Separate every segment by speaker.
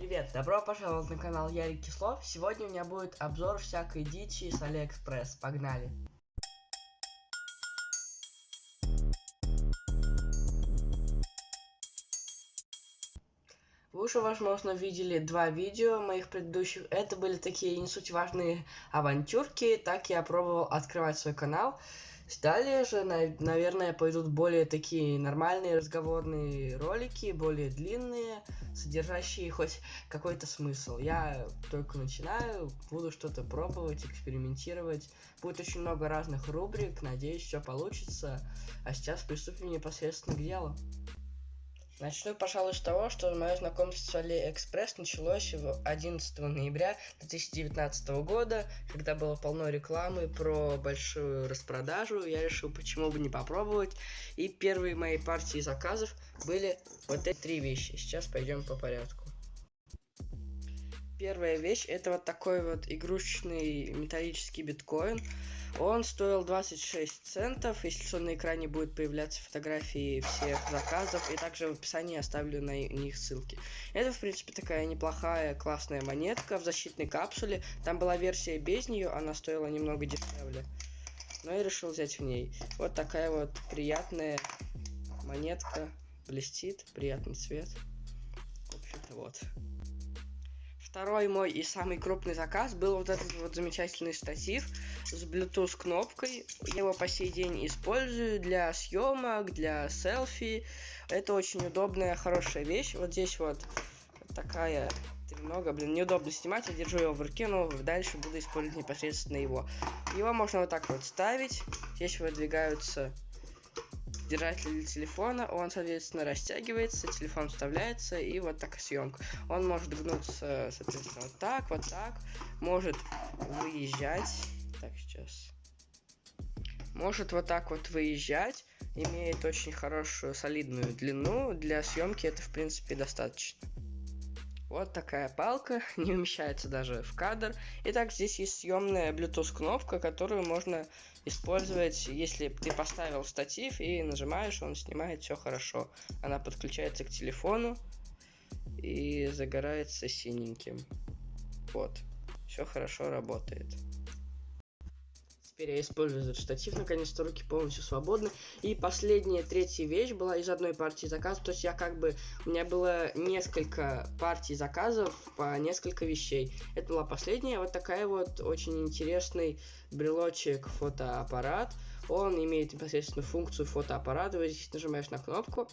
Speaker 1: Привет, добро пожаловать на канал Ярик Кислов. Сегодня у меня будет обзор всякой дичи с Алиэкспресс. Погнали! Вы уже, возможно, видели два видео моих предыдущих. Это были такие не суть важные авантюрки. Так я пробовал открывать свой канал. Далее же, наверное, пойдут более такие нормальные разговорные ролики, более длинные, содержащие хоть какой-то смысл. Я только начинаю, буду что-то пробовать, экспериментировать. Будет очень много разных рубрик, надеюсь, все получится. А сейчас приступим непосредственно к делу. Начну, пожалуй, с того, что мое знакомство с AliExpress началось 11 ноября 2019 года, когда было полно рекламы про большую распродажу. Я решил, почему бы не попробовать. И первые мои партии заказов были вот эти три вещи. Сейчас пойдем по порядку. Первая вещь это вот такой вот игрушечный металлический биткоин. Он стоил 26 центов. Если что, на экране будет появляться фотографии всех заказов. И также в описании оставлю на них ссылки. Это, в принципе, такая неплохая, классная монетка в защитной капсуле. Там была версия без нее, она стоила немного дешевле. Но я решил взять в ней. Вот такая вот приятная монетка. Блестит, приятный цвет. В общем-то, вот. Второй мой и самый крупный заказ был вот этот вот замечательный штатив с Bluetooth кнопкой. Я его по сей день использую для съемок, для селфи. Это очень удобная, хорошая вещь. Вот здесь вот такая много, блин, неудобно снимать, я держу его в руке, но дальше буду использовать непосредственно его. Его можно вот так вот ставить, здесь выдвигаются держатель телефона, он, соответственно, растягивается, телефон вставляется, и вот такая съемка. Он может гнуться, соответственно, вот так, вот так, может выезжать. Так, сейчас. Может вот так вот выезжать, имеет очень хорошую солидную длину, для съемки это, в принципе, достаточно. Вот такая палка, не умещается даже в кадр. Итак, здесь есть съемная Bluetooth кнопка, которую можно использовать, если ты поставил штатив и нажимаешь, он снимает все хорошо. Она подключается к телефону и загорается синеньким. Вот, все хорошо работает. Теперь я использую этот штатив, наконец-то руки полностью свободны. И последняя, третья вещь была из одной партии заказов. То есть я как бы, у меня было несколько партий заказов по несколько вещей. Это была последняя, вот такая вот очень интересный брелочек фотоаппарат. Он имеет непосредственно функцию фотоаппарата. Вот здесь нажимаешь на кнопку.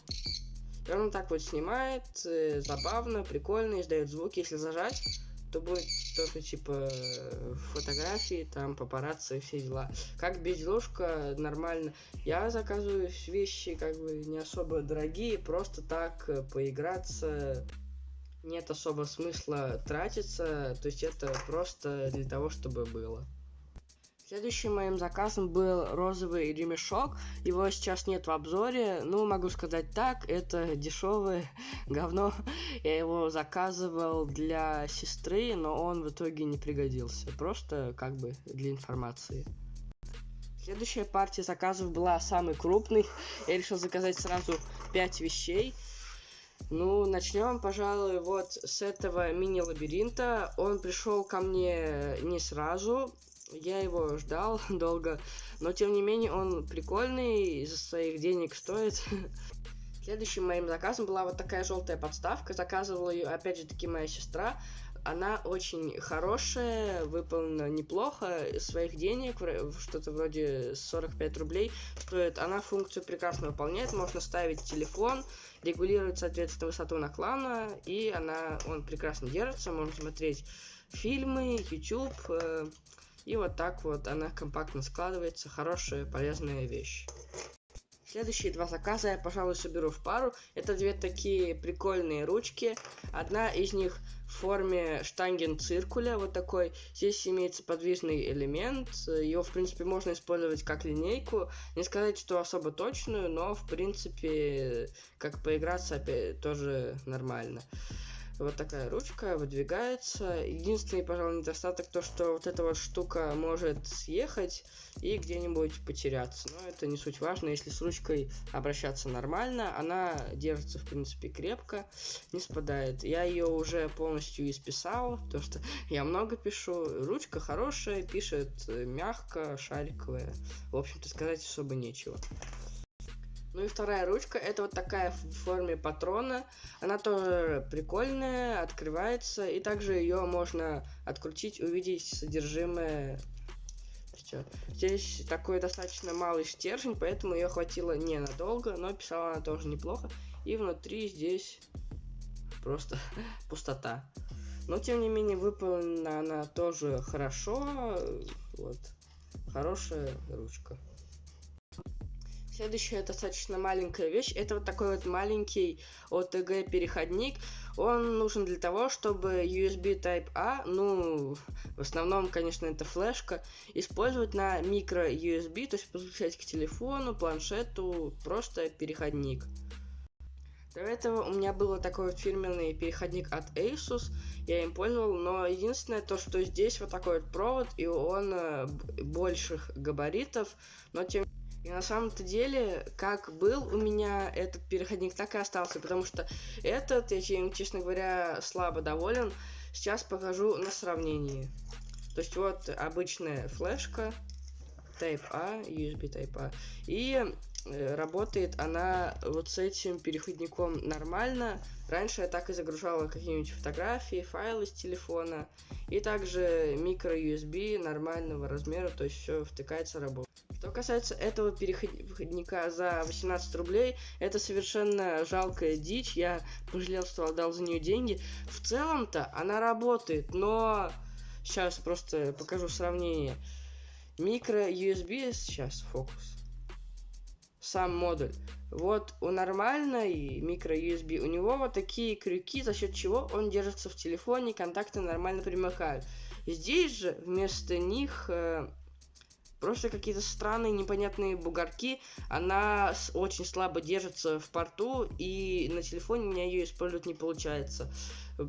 Speaker 1: И он так вот снимает, э, забавно, прикольно, издает звуки, если зажать то будет что-то типа фотографии, там папарацци и все дела. Как безделушка, нормально. Я заказываю вещи как бы не особо дорогие, просто так э, поиграться. Нет особо смысла тратиться, то есть это просто для того, чтобы было. Следующим моим заказом был розовый ремешок. Его сейчас нет в обзоре. Ну, могу сказать так, это дешевое говно. Я его заказывал для сестры, но он в итоге не пригодился. Просто как бы для информации. Следующая партия заказов была самый крупный. Я решил заказать сразу 5 вещей. Ну, начнем, пожалуй, вот с этого мини-лабиринта. Он пришел ко мне не сразу. Я его ждал долго, но тем не менее он прикольный, из-за своих денег стоит. Следующим моим заказом была вот такая желтая подставка. Заказывала ее, опять же таки, моя сестра. Она очень хорошая, выполнена неплохо, своих денег, что-то вроде 45 рублей стоит. Она функцию прекрасно выполняет, можно ставить телефон, регулировать, соответственно, высоту наклона, и она, он прекрасно держится, можно смотреть фильмы, YouTube, и вот так вот она компактно складывается. Хорошая, полезная вещь. Следующие два заказа я, пожалуй, соберу в пару. Это две такие прикольные ручки. Одна из них в форме штанген-циркуля, вот такой. Здесь имеется подвижный элемент. Его, в принципе, можно использовать как линейку. Не сказать, что особо точную, но, в принципе, как поиграться опять тоже нормально. Вот такая ручка выдвигается. Единственный, пожалуй, недостаток то, что вот эта вот штука может съехать и где-нибудь потеряться. Но это не суть важно. Если с ручкой обращаться нормально, она держится, в принципе, крепко, не спадает. Я ее уже полностью исписал, то что я много пишу. Ручка хорошая, пишет мягко, шариковая. В общем-то, сказать особо нечего. Ну и вторая ручка, это вот такая в форме патрона. Она тоже прикольная, открывается. И также ее можно открутить, увидеть содержимое. Все. Здесь такой достаточно малый стержень, поэтому ее хватило ненадолго, но писала она тоже неплохо. И внутри здесь просто пустота. Но тем не менее выполнена она тоже хорошо. Вот. Хорошая ручка. Следующая достаточно маленькая вещь. Это вот такой вот маленький OTG переходник. Он нужен для того, чтобы USB Type-A, ну, в основном, конечно, это флешка, использовать на микро USB, то есть подключать к телефону, планшету, просто переходник. До этого у меня был такой вот фирменный переходник от Asus, я им пользовал, но единственное то, что здесь вот такой вот провод, и он э, больших габаритов, но тем и на самом-то деле, как был у меня этот переходник, так и остался, потому что этот, я чем, честно говоря, слабо доволен. Сейчас покажу на сравнении. То есть вот обычная флешка, Type-A, USB Type-A, и э, работает она вот с этим переходником нормально. Раньше я так и загружала какие-нибудь фотографии, файлы с телефона, и также микро USB нормального размера, то есть все втыкается, работает. Что касается этого переходника за 18 рублей, это совершенно жалкая дичь. Я пожалел, что отдал за нее деньги. В целом-то она работает, но... Сейчас просто покажу сравнение. Микро USB, сейчас фокус. Сам модуль. Вот у нормальной микро USB у него вот такие крюки, за счет чего он держится в телефоне, контакты нормально примыкают. Здесь же вместо них э, Просто какие-то странные непонятные бугорки. Она очень слабо держится в порту, и на телефоне у меня ее использовать не получается.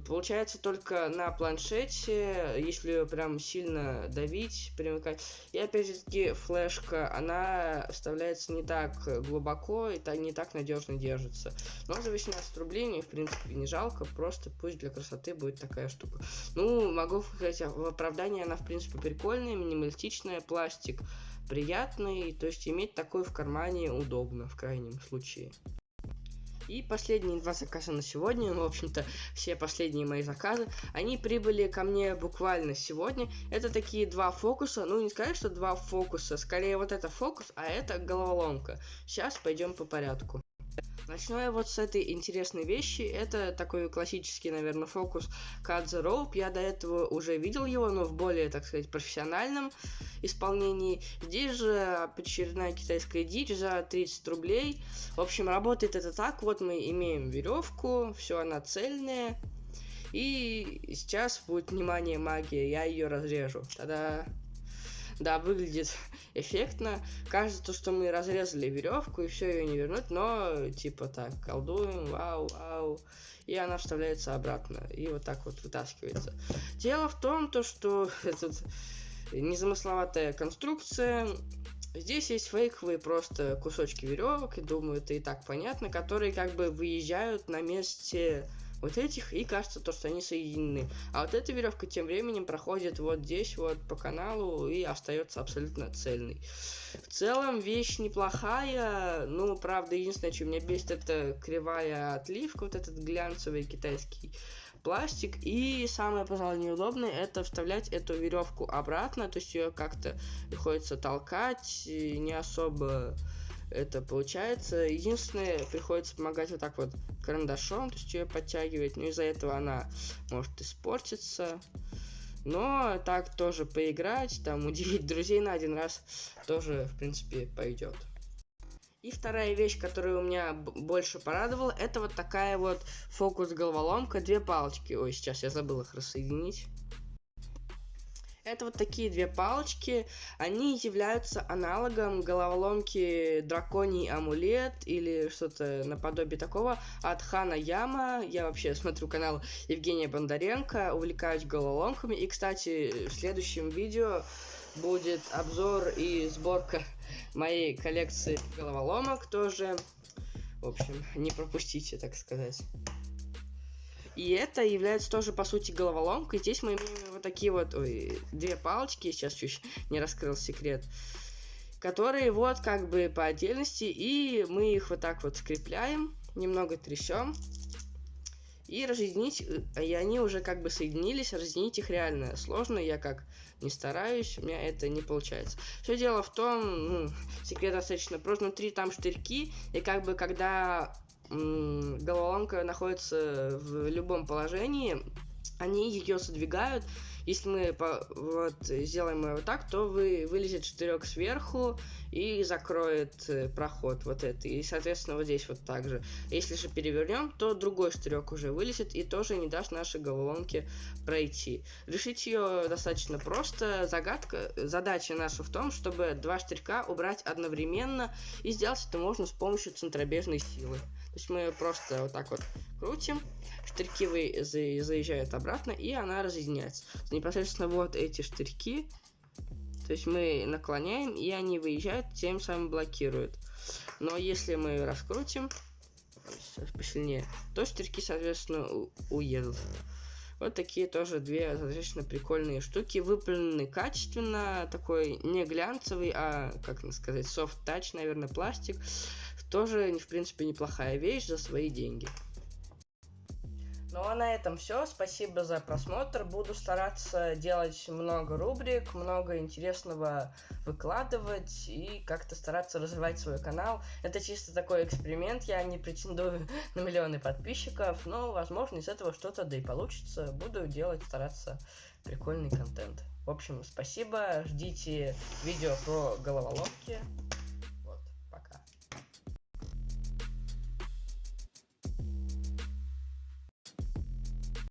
Speaker 1: Получается только на планшете, если прям сильно давить, примыкать. И опять же таки флешка, она вставляется не так глубоко и не так надежно держится. Но за 18 рублей мне в принципе не жалко, просто пусть для красоты будет такая штука. Ну, могу сказать, в оправдании она в принципе прикольная, минималистичная, пластик приятный, то есть иметь такой в кармане удобно в крайнем случае. И последние два заказа на сегодня, ну, в общем-то, все последние мои заказы, они прибыли ко мне буквально сегодня. Это такие два фокуса, ну, не сказать, что два фокуса, скорее вот это фокус, а это головоломка. Сейчас пойдем по порядку. Начну я вот с этой интересной вещи. Это такой классический, наверное, фокус Cut the Rope. Я до этого уже видел его, но в более, так сказать, профессиональном исполнении. Здесь же очередная китайская дичь за 30 рублей. В общем, работает это так. Вот мы имеем веревку, все она цельная. И сейчас будет, внимание, магия, я ее разрежу. Тогда да, выглядит эффектно. Кажется, что мы разрезали веревку и все ее не вернуть, но типа так, колдуем, вау, вау. И она вставляется обратно. И вот так вот вытаскивается. Дело в том, то, что этот незамысловатая конструкция. Здесь есть фейковые просто кусочки веревок, и думаю, это и так понятно, которые как бы выезжают на месте вот этих, и кажется то, что они соединены. А вот эта веревка тем временем проходит вот здесь вот по каналу и остается абсолютно цельной. В целом вещь неплохая, ну, правда, единственное, что меня бесит, это кривая отливка, вот этот глянцевый китайский пластик. И самое, пожалуй, неудобное, это вставлять эту веревку обратно, то есть ее как-то приходится толкать, не особо это получается. Единственное, приходится помогать вот так вот карандашом, то есть ее подтягивать, но из-за этого она может испортиться. Но так тоже поиграть, там удивить друзей на один раз тоже, в принципе, пойдет. И вторая вещь, которая у меня больше порадовала, это вот такая вот фокус-головоломка, две палочки. Ой, сейчас я забыл их рассоединить. Это вот такие две палочки. Они являются аналогом головоломки Драконий амулет или что-то наподобие такого от Хана Яма. Я вообще смотрю канал Евгения Бондаренко, увлекаюсь головоломками. И, кстати, в следующем видео будет обзор и сборка моей коллекции головоломок тоже. В общем, не пропустите, так сказать. И это является тоже, по сути, головоломкой. Здесь мы имеем вот такие вот, ой, две палочки, сейчас чуть не раскрыл секрет, которые вот как бы по отдельности, и мы их вот так вот скрепляем, немного трясем, и разъединить, э, и они уже как бы соединились, разъединить их реально сложно, я как не стараюсь, у меня это не получается. Все дело в том, ну, секрет достаточно просто, внутри там штырьки, и как бы когда головоломка находится в любом положении, они ее задвигают. Если мы по, вот сделаем его так, то вы вылезет штырек сверху и закроет э, проход вот это. И, соответственно, вот здесь вот так же. Если же перевернем, то другой штырек уже вылезет и тоже не даст нашей головоломке пройти. Решить ее достаточно просто. Загадка, задача наша в том, чтобы два штырька убрать одновременно. И сделать это можно с помощью центробежной силы. То есть мы просто вот так вот крутим, штырьки вы, заезжают обратно, и она разъединяется. Непосредственно вот эти штырьки, то есть мы наклоняем, и они выезжают, тем самым блокируют. Но если мы раскрутим, посильнее, то штырьки, соответственно, уедут. Вот такие тоже две достаточно прикольные штуки. Выполнены качественно, такой не глянцевый, а, как сказать, touch, наверное, пластик тоже, в принципе, неплохая вещь за свои деньги. Ну а на этом все. Спасибо за просмотр. Буду стараться делать много рубрик, много интересного выкладывать и как-то стараться развивать свой канал. Это чисто такой эксперимент. Я не претендую на миллионы подписчиков, но, возможно, из этого что-то да и получится. Буду делать, стараться прикольный контент. В общем, спасибо. Ждите видео про головоломки.